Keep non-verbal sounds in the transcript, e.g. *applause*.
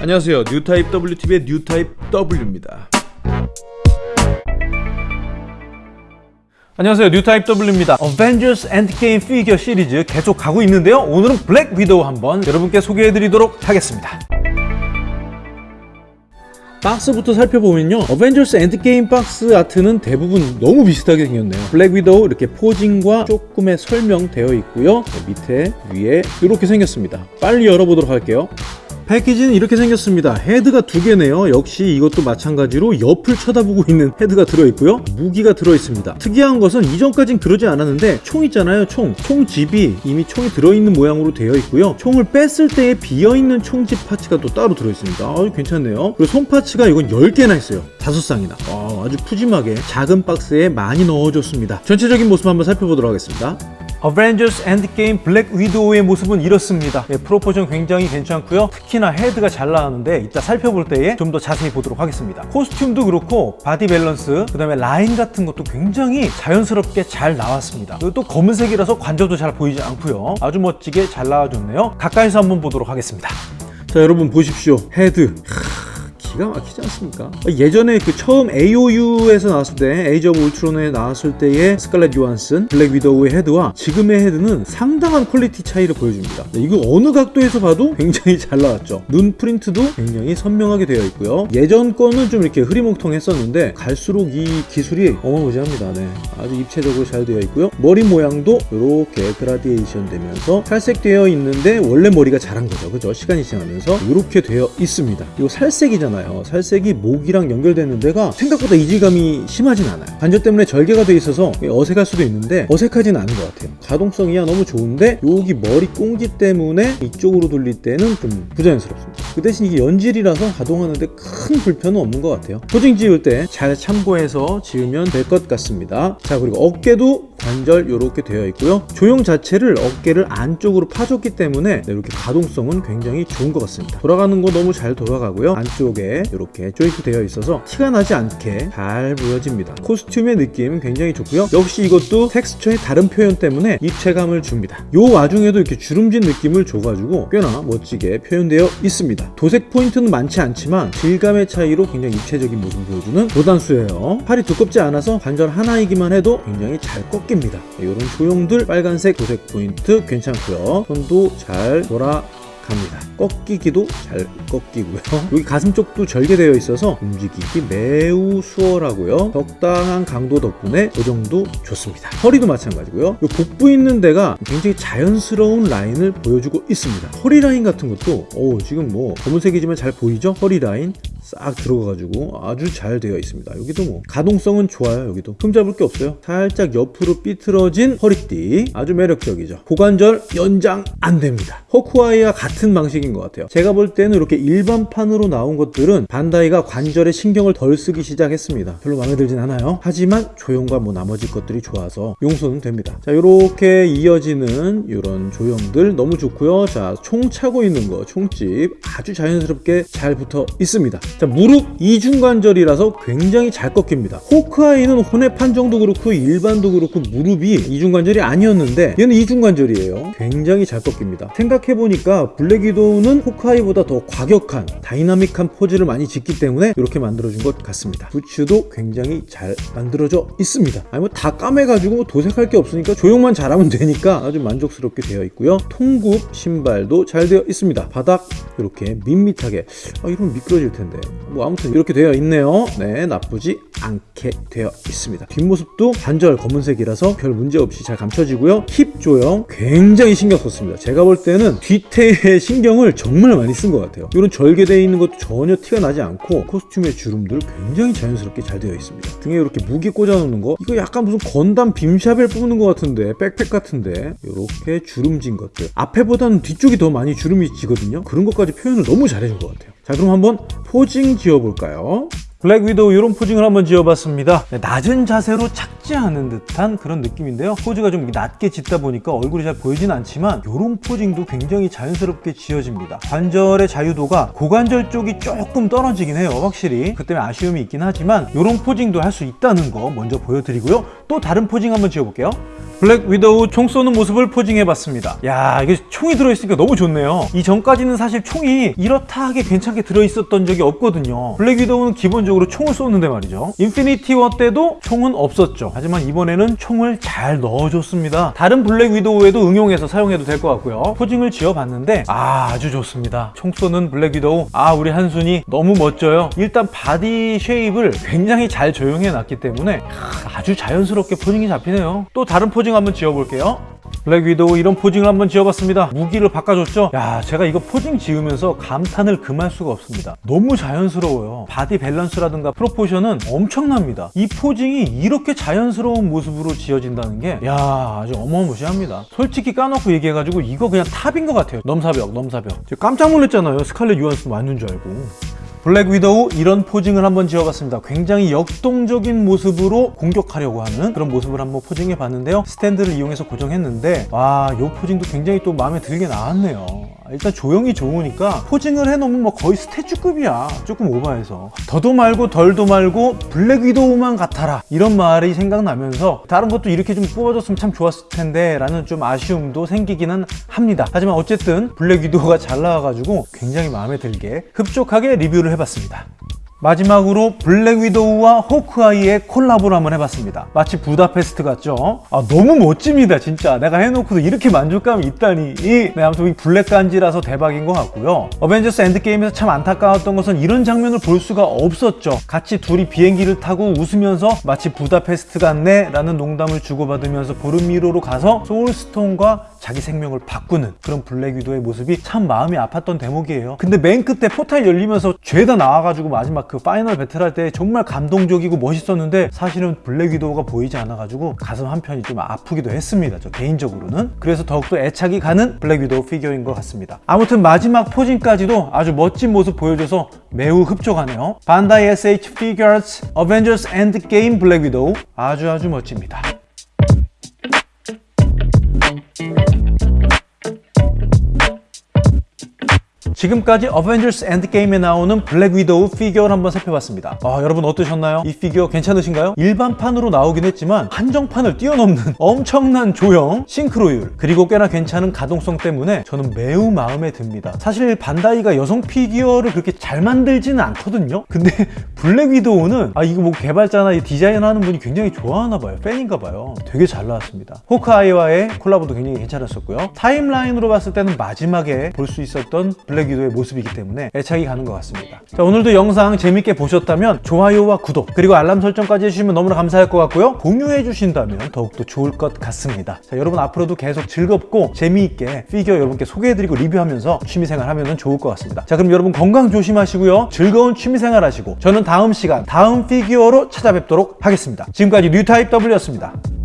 안녕하세요. 뉴타입 WTV의 뉴타입 W입니다. 안녕하세요. 뉴타입 W입니다. 어벤져스 엔드게임 피규어 시리즈 계속 가고 있는데요. 오늘은 블랙 위도우 한번 여러분께 소개해드리도록 하겠습니다. 박스부터 살펴보면요. 어벤져스 엔드게임 박스 아트는 대부분 너무 비슷하게 생겼네요. 블랙 위도우 이렇게 posing과 조금의 설명되어 있고요. 밑에 위에 이렇게 생겼습니다. 빨리 열어보도록 할게요 패키지는 이렇게 생겼습니다. 헤드가 두 개네요. 역시 이것도 마찬가지로 옆을 쳐다보고 있는 헤드가 들어있고요. 무기가 들어있습니다. 특이한 것은 이전까진 그러지 않았는데 총 있잖아요 총. 총집이 이미 총이 들어있는 모양으로 되어 있고요. 총을 뺐을 때에 비어있는 총집 parts가 또 따로 들어있습니다. 아주 괜찮네요. 그리고 손 parts가 이건 10개나 있어요. 다섯 쌍이나. 아, 아주 푸짐하게 작은 박스에 많이 넣어줬습니다. 전체적인 모습 한번 살펴보도록 하겠습니다 어벤져스 엔드게임 블랙 위도우의 모습은 이렇습니다. 예, proportion 굉장히 괜찮고요. 특히나 헤드가 잘 나왔는데 이따 살펴볼 때에 좀 더 자세히 보도록 하겠습니다. 코스튬도 그렇고 바디 밸런스 그 다음에 라인 같은 것도 굉장히 자연스럽게 잘 나왔습니다. 또 검은색이라서 관절도 잘 보이지 않고요. 아주 멋지게 잘 나와줬네요. 가까이서 한번 보도록 하겠습니다. 자 여러분 보십시오. 헤드 기가 막히지 않습니까? 예전에 그 처음 AOU에서 나왔을 때 오브 울트론에 나왔을 때의 스칼렛 요한슨 블랙 위도우의 헤드와 지금의 헤드는 상당한 퀄리티 차이를 보여줍니다. 네, 이거 어느 각도에서 봐도 굉장히 잘 나왔죠. 눈 프린트도 굉장히 선명하게 되어 있고요. 예전 거는 좀 이렇게 흐리멍텅했었는데 갈수록 이 기술이 어마무지합니다. 네, 아주 입체적으로 잘 되어 있고요. 머리 모양도 이렇게 그라디에이션 되면서 살색되어 있는데 원래 머리가 자란 거죠. 그죠? 시간이 지나면서 이렇게 되어 있습니다. 이거 살색이잖아요 않아요. 살색이 목이랑 연결되는 데가 생각보다 이질감이 심하진 않아요. 관절 때문에 절개가 돼 있어서 어색할 수도 있는데 어색하진 않은 것 같아요. 가동성이야 너무 좋은데 여기 머리 꽁지 때문에 이쪽으로 돌릴 때는 좀 부자연스럽습니다. 그 대신 이게 연질이라서 가동하는데 큰 불편은 없는 것 같아요. 포징 지을 때 잘 참고해서 지으면 될 것 같습니다. 자 그리고 어깨도 관절 이렇게 되어 있고요. 조형 자체를 어깨를 안쪽으로 파줬기 때문에 이렇게 가동성은 굉장히 좋은 것 같습니다. 돌아가는 거 너무 잘 돌아가고요. 안쪽에 이렇게 조이트 되어 있어서 티가 나지 않게 잘 보여집니다. 코스튬의 느낌 굉장히 좋고요. 역시 이것도 텍스처의 다른 표현 때문에 입체감을 줍니다. 요 와중에도 이렇게 주름진 느낌을 줘가지고 꽤나 멋지게 표현되어 있습니다. 도색 포인트는 많지 않지만 질감의 차이로 굉장히 입체적인 모습을 보여주는 도단수예요. 팔이 두껍지 않아서 관절 하나이기만 해도 굉장히 잘 꺾. 꺾입니다. 이런 조형들 빨간색 도색 포인트 괜찮고요. 손도 잘 돌아 갑니다. 꺾이기도 잘 꺾이고요. *laughs* 여기 가슴 쪽도 절개되어 있어서 움직이기 매우 수월하고요. 적당한 강도 덕분에 고정도 좋습니다. 허리도 마찬가지고요. 이 복부 있는 데가 굉장히 자연스러운 라인을 보여주고 있습니다. 허리 라인 같은 것도 오, 지금 뭐 검은색이지만 잘 보이죠? 허리 라인 싹 들어가가지고 아주 잘 되어 있습니다. 여기도 뭐 가동성은 좋아요 여기도. 흠잡을 게 없어요. 살짝 옆으로 삐뚤어진 허리띠. 아주 매력적이죠. 고관절 연장 안 됩니다. 호크아이와 같은 방식인 것 같아요. 제가 볼 때는 이렇게 일반판으로 나온 것들은 반다이가 관절에 신경을 덜 쓰기 시작했습니다. 별로 마음에 들진 않아요. 하지만 조형과 뭐 나머지 것들이 좋아서 용서는 됩니다. 자 이렇게 이어지는 이런 조형들 너무 좋고요. 자 총 차고 있는 거 총집 아주 자연스럽게 잘 붙어 있습니다 자 무릎 이중관절이라서 굉장히 잘 꺾입니다. 호크아이는 혼의 한정도 그렇고 일반도 그렇고 무릎이 이중관절이 아니었는데 얘는 이중관절이에요. 굉장히 잘 꺾입니다. 생각해보니까 블랙위도우는 호크아이보다 더 과격한 다이나믹한 포즈를 많이 짓기 때문에 이렇게 만들어준 것 같습니다. 부츠도 굉장히 잘 만들어져 있습니다. 아니 뭐 다 까매가지고 뭐 도색할 게 없으니까 조형만 잘하면 되니까 아주 만족스럽게 되어 있고요. 통굽 신발도 잘 되어 있습니다. 바닥 이렇게 밋밋하게. 아 이러면 미끄러질 텐데 뭐 아무튼 이렇게 되어 있네요. 네 나쁘지 않게 되어 있습니다. 뒷모습도 반절 검은색이라서 별 문제 없이 잘 감춰지고요. 힙 조형 굉장히 신경 썼습니다. 제가 볼 때는 뒤태에 신경을 정말 많이 쓴 것 같아요. 이런 절개되어 있는 것도 전혀 티가 나지 않고 코스튬의 주름들 굉장히 자연스럽게 잘 되어 있습니다. 등에 이렇게 무기 꽂아 놓는 거? 이거 약간 무슨 건담 빔샵을 뽑는 것 같은데 백팩 같은데? 이렇게 주름진 것들. 앞에보다는 뒤쪽이 더 많이 주름이 지거든요. 그런 것까지 표현을 너무 잘해준 것 같아요 자 그럼 한번 posing 지어볼까요? 블랙 위도우 이런 posing을 한번 지어봤습니다. 네, 낮은 자세로 앉은 듯한 그런 느낌인데요. 포즈가 좀 낮게 짓다 보니까 얼굴이 잘 보이진 않지만 이런 posing도 굉장히 자연스럽게 지어집니다. 관절의 자유도가 고관절 쪽이 조금 떨어지긴 해요 확실히. 그 때문에 아쉬움이 있긴 하지만 이런 posing도 할 수 있다는 거 먼저 보여드리고요. 또 다른 posing 한번 지어볼게요 블랙 위도우 총 쏘는 모습을 posing해봤습니다. 야 이게 총이 들어있으니까 너무 좋네요. 이 전까지는 사실 총이 이렇다 하게 괜찮게 들어있었던 적이 없거든요. 블랙 위도우는 기본적으로 총을 쏘는데 말이죠. 인피니티 워 때도 총은 없었죠. 하지만 이번에는 총을 잘 넣어줬습니다. 다른 블랙 위도우에도 응용해서 사용해도 될 것 같고요. posing을 지어봤는데 아, 아주 좋습니다. 총 쏘는 블랙 위도우 아 우리 요한슨이 너무 멋져요. 일단 body shape을 굉장히 잘 조형해 놨기 때문에 아주 자연스럽게 posing이 잡히네요. 또 다른 posing 한번 지어볼게요. 블랙 위도우 이런 posing을 한번 지어봤습니다. 무기를 바꿔줬죠? 야, 제가 이거 posing 지으면서 감탄을 금할 수가 없습니다. 너무 자연스러워요. 바디 밸런스라든가 proportion은 엄청납니다. 이 posing이 이렇게 자연스러운 모습으로 지어진다는 게, 야, 아주 어마무시합니다. 솔직히 까놓고 얘기해가지고 이거 그냥 top인 것 같아요. 넘사벽, 넘사벽. 깜짝 놀랐잖아요. 스칼렛 요한슨 맞는 줄 알고. 블랙 위도우 이런 posing을 한번 지어봤습니다. 굉장히 역동적인 모습으로 공격하려고 하는 그런 모습을 한번 posing해 봤는데요. 스탠드를 이용해서 고정했는데 와, 이 posing도 굉장히 또 마음에 들게 나왔네요. 일단 조형이 좋으니까 posing을 해놓으면 뭐 거의 statue급이야. 조금 오버해서. 더도 말고 덜도 말고 블랙 위도우만 같아라. 이런 말이 생각나면서 다른 것도 이렇게 좀 뽑아줬으면 참 좋았을 텐데 라는 좀 아쉬움도 생기기는 합니다. 하지만 어쨌든 블랙 위도우가 잘 나와가지고 굉장히 마음에 들게 흡족하게 리뷰를 해봤습니다. 마지막으로 블랙 위도우와 호크아이의 콜라보를 한번 해봤습니다. 마치 부다페스트 같죠? 아, 너무 멋집니다, 진짜. 내가 해놓고도 이렇게 만족감이 있다니. 이, 네, 아무튼 이 블랙 간지라서 대박인 것 같고요. 어벤져스 엔드게임에서 참 안타까웠던 것은 이런 장면을 볼 수가 없었죠. 같이 둘이 비행기를 타고 웃으면서 마치 부다페스트 같네? 라는 농담을 주고받으면서 보르미르로 가서 소울스톤과 자기 생명을 바꾸는 그런 블랙 위도우의 모습이 참 마음이 아팠던 대목이에요. 근데 맨 끝에 포탈 열리면서 죄다 나와가지고 마지막 그 final battle 할 때 정말 감동적이고 멋있었는데 사실은 블랙 위도우가 보이지 않아가지고 가슴 한편이 좀 아프기도 했습니다. 저 개인적으로는. 그래서 더욱더 애착이 가는 블랙 위도우 피규어인 것 같습니다. 아무튼 마지막 posing까지도 아주 멋진 모습 보여줘서 매우 흡족하네요. 반다이 SH Figuarts Avengers Endgame 블랙 위도우 아주 아주 멋집니다. 지금까지 어벤져스 엔드게임에 나오는 블랙 위도우 피규어를 한번 살펴봤습니다. 아, 여러분 어떠셨나요? 이 피규어 괜찮으신가요? 일반판으로 나오긴 했지만 한정판을 뛰어넘는 *laughs* 엄청난 조형, 싱크로율, 그리고 꽤나 괜찮은 가동성 때문에 저는 매우 마음에 듭니다. 사실 반다이가 여성 피규어를 그렇게 잘 만들지는 않거든요? 근데 *laughs* 블랙 위도우는 아, 이거 뭐 개발자나 이 디자인하는 분이 굉장히 좋아하나 봐요. 팬인가 봐요. 되게 잘 나왔습니다. 호크아이와의 콜라보도 굉장히 괜찮았었고요. 타임라인으로 봤을 때는 마지막에 볼 수 있었던 블랙 위도우의 모습이기 때문에 애착이 가는 것 같습니다. 자, 오늘도 영상 재밌게 보셨다면 좋아요와 구독 그리고 알람 설정까지 해주시면 너무나 감사할 것 같고요. 공유해 주신다면 더욱더 좋을 것 같습니다. 자, 여러분 앞으로도 계속 즐겁고 재미있게 피규어 여러분께 소개해드리고 리뷰하면서 취미생활 하면 좋을 것 같습니다. 자, 그럼 여러분 건강 조심하시고요. 즐거운 취미생활 하시고 저는 다음 시간 다음 피규어로 찾아뵙도록 하겠습니다. 지금까지 뉴타입 W였습니다.